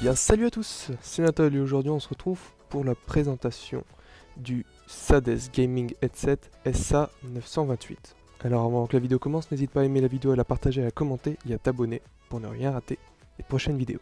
bien salut à tous, c'est Nathalie et aujourd'hui on se retrouve pour la présentation du Sades Gaming Headset SA928. Alors avant que la vidéo commence, n'hésite pas à aimer la vidéo, à la partager, à la commenter et à t'abonner pour ne rien rater des prochaines vidéos.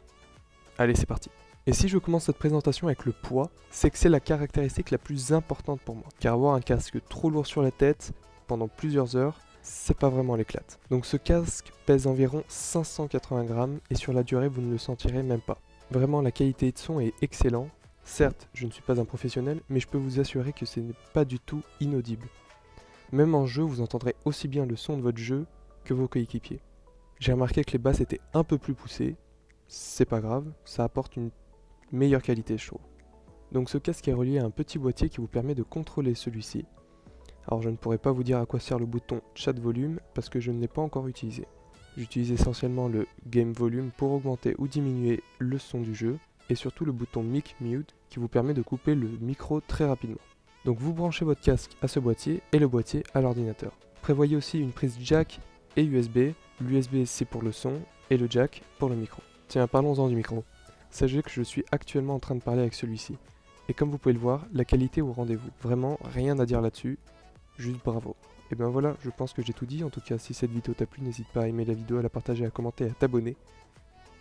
Allez c'est parti Et si je commence cette présentation avec le poids, c'est que c'est la caractéristique la plus importante pour moi. Car avoir un casque trop lourd sur la tête pendant plusieurs heures, c'est pas vraiment l'éclate. Donc ce casque pèse environ 580 grammes et sur la durée vous ne le sentirez même pas. Vraiment la qualité de son est excellente. Certes, je ne suis pas un professionnel, mais je peux vous assurer que ce n'est pas du tout inaudible. Même en jeu, vous entendrez aussi bien le son de votre jeu que vos coéquipiers. J'ai remarqué que les basses étaient un peu plus poussées, c'est pas grave, ça apporte une meilleure qualité je. Donc ce casque est relié à un petit boîtier qui vous permet de contrôler celui-ci, alors je ne pourrais pas vous dire à quoi sert le bouton chat volume parce que je ne l'ai pas encore utilisé. J'utilise essentiellement le game volume pour augmenter ou diminuer le son du jeu et surtout le bouton mic mute qui vous permet de couper le micro très rapidement. Donc vous branchez votre casque à ce boîtier et le boîtier à l'ordinateur. Prévoyez aussi une prise jack et USB. L'USB c'est pour le son et le jack pour le micro. Tiens parlons-en du micro. Sachez que je suis actuellement en train de parler avec celui-ci. Et comme vous pouvez le voir, la qualité au rendez-vous. Vraiment rien à dire là-dessus juste bravo. Et ben voilà, je pense que j'ai tout dit. En tout cas, si cette vidéo t'a plu, n'hésite pas à aimer la vidéo, à la partager, à commenter, à t'abonner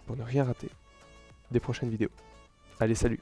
pour ne rien rater des prochaines vidéos. Allez, salut